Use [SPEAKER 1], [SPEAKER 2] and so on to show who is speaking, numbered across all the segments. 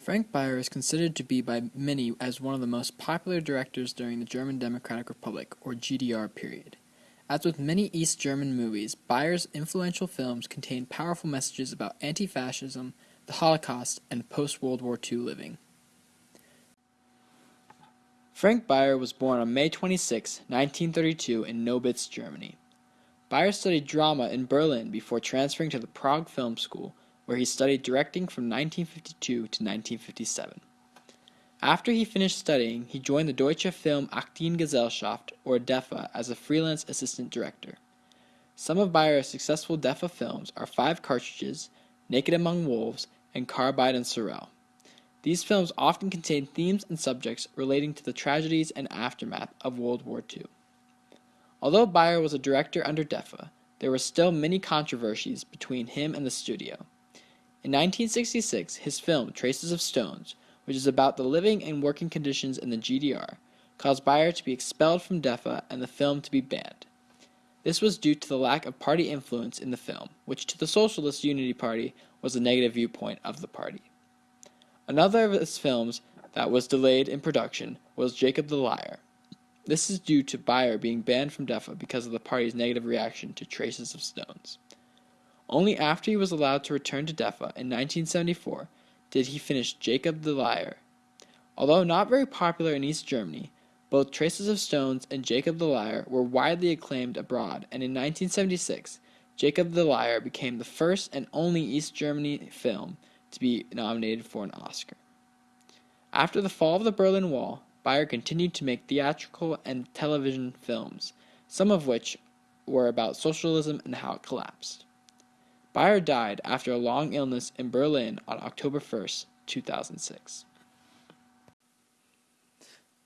[SPEAKER 1] Frank Beyer is considered to be by many as one of the most popular directors during the German Democratic Republic, or GDR period. As with many East German movies, Beyer's influential films contain powerful messages about anti-fascism, the Holocaust, and post-World War II living. Frank Beyer was born on May 26, 1932 in Nobitz, Germany. Beyer studied drama in Berlin before transferring to the Prague Film School, where he studied directing from 1952 to 1957. After he finished studying, he joined the Deutsche Film Aktiengesellschaft, or DEFA, as a freelance assistant director. Some of Beyer's successful DEFA films are Five Cartridges, Naked Among Wolves, and Carbide and Sorrel. These films often contain themes and subjects relating to the tragedies and aftermath of World War II. Although Beyer was a director under DEFA, there were still many controversies between him and the studio. In 1966, his film Traces of Stones, which is about the living and working conditions in the GDR, caused Beyer to be expelled from DEFA and the film to be banned. This was due to the lack of party influence in the film, which to the Socialist Unity Party was a negative viewpoint of the party. Another of his films that was delayed in production was Jacob the Liar. This is due to Beyer being banned from DEFA because of the party's negative reaction to Traces of Stones. Only after he was allowed to return to DEFA in 1974 did he finish Jacob the Liar. Although not very popular in East Germany, both Traces of Stones and Jacob the Liar were widely acclaimed abroad, and in 1976, Jacob the Liar became the first and only East Germany film to be nominated for an Oscar. After the fall of the Berlin Wall, Beyer continued to make theatrical and television films, some of which were about socialism and how it collapsed. Beyer died after a long illness in Berlin on October 1, 2006.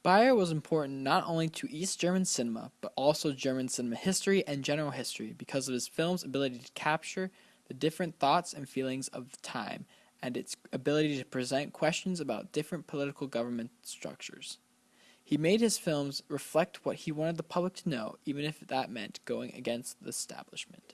[SPEAKER 1] Beyer was important not only to East German cinema, but also German cinema history and general history because of his film's ability to capture the different thoughts and feelings of the time and its ability to present questions about different political government structures. He made his films reflect what he wanted the public to know, even if that meant going against the establishment.